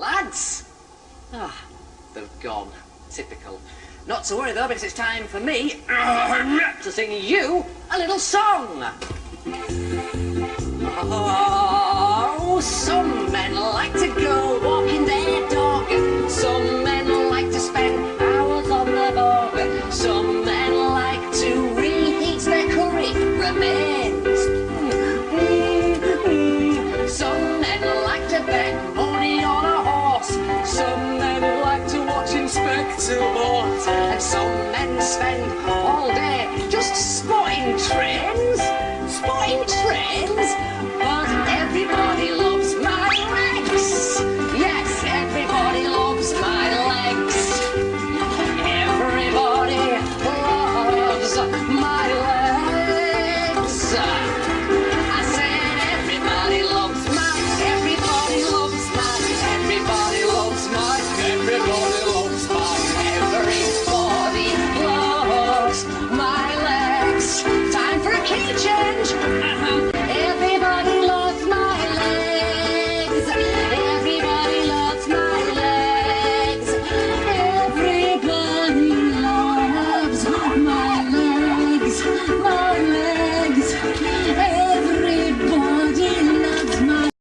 Lads! Ah, they've gone. Typical. Not to worry though, because it's time for me to sing you a little song. Oh, some men like to go To Boards, and some men spend all day just spotting trains. Spotting trains? But everybody loves my legs. Yes, everybody loves my legs. Everybody loves my legs. I said everybody loves my, everybody loves my, everybody